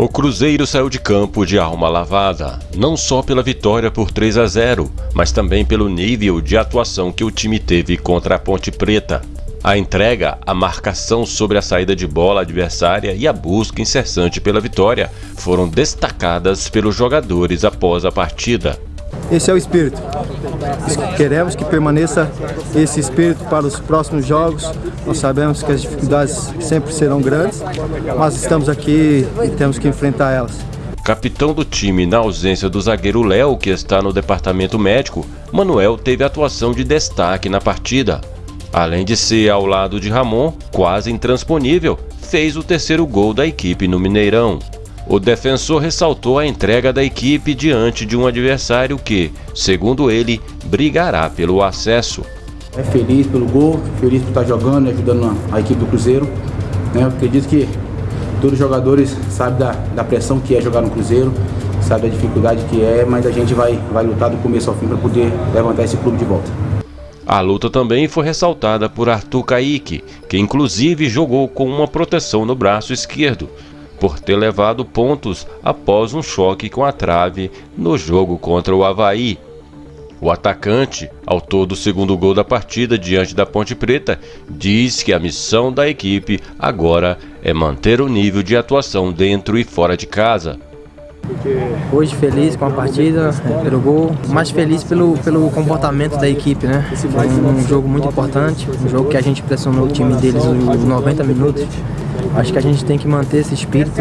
O Cruzeiro saiu de campo de alma lavada, não só pela vitória por 3 a 0, mas também pelo nível de atuação que o time teve contra a Ponte Preta. A entrega, a marcação sobre a saída de bola adversária e a busca incessante pela vitória foram destacadas pelos jogadores após a partida. Esse é o espírito. Queremos que permaneça esse espírito para os próximos jogos. Nós sabemos que as dificuldades sempre serão grandes, mas estamos aqui e temos que enfrentar elas. Capitão do time na ausência do zagueiro Léo, que está no departamento médico, Manuel teve atuação de destaque na partida. Além de ser ao lado de Ramon, quase intransponível, fez o terceiro gol da equipe no Mineirão. O defensor ressaltou a entrega da equipe diante de um adversário que, segundo ele, brigará pelo acesso. É feliz pelo gol, feliz por estar jogando e ajudando a equipe do Cruzeiro. Né? Eu acredito que todos os jogadores sabem da, da pressão que é jogar no Cruzeiro, sabem da dificuldade que é, mas a gente vai, vai lutar do começo ao fim para poder levantar esse clube de volta. A luta também foi ressaltada por Arthur Caíque, que inclusive jogou com uma proteção no braço esquerdo, por ter levado pontos após um choque com a trave no jogo contra o Havaí. O atacante, autor do segundo gol da partida diante da Ponte Preta, diz que a missão da equipe agora é manter o nível de atuação dentro e fora de casa. Hoje feliz com a partida, pelo gol, mais feliz pelo, pelo comportamento da equipe, né? Foi um jogo muito importante, um jogo que a gente pressionou o time deles os 90 minutos. Acho que a gente tem que manter esse espírito,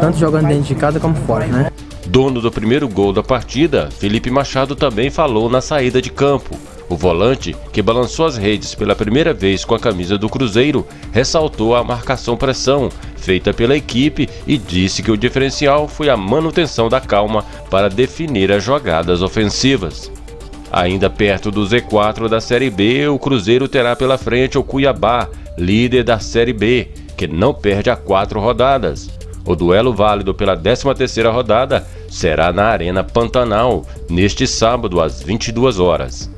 tanto jogando dentro de casa como fora, né? Dono do primeiro gol da partida, Felipe Machado também falou na saída de campo. O volante, que balançou as redes pela primeira vez com a camisa do Cruzeiro, ressaltou a marcação-pressão feita pela equipe e disse que o diferencial foi a manutenção da calma para definir as jogadas ofensivas. Ainda perto do Z4 da Série B, o Cruzeiro terá pela frente o Cuiabá, líder da Série B, que não perde a quatro rodadas. O duelo válido pela 13ª rodada será na Arena Pantanal, neste sábado às 22 horas.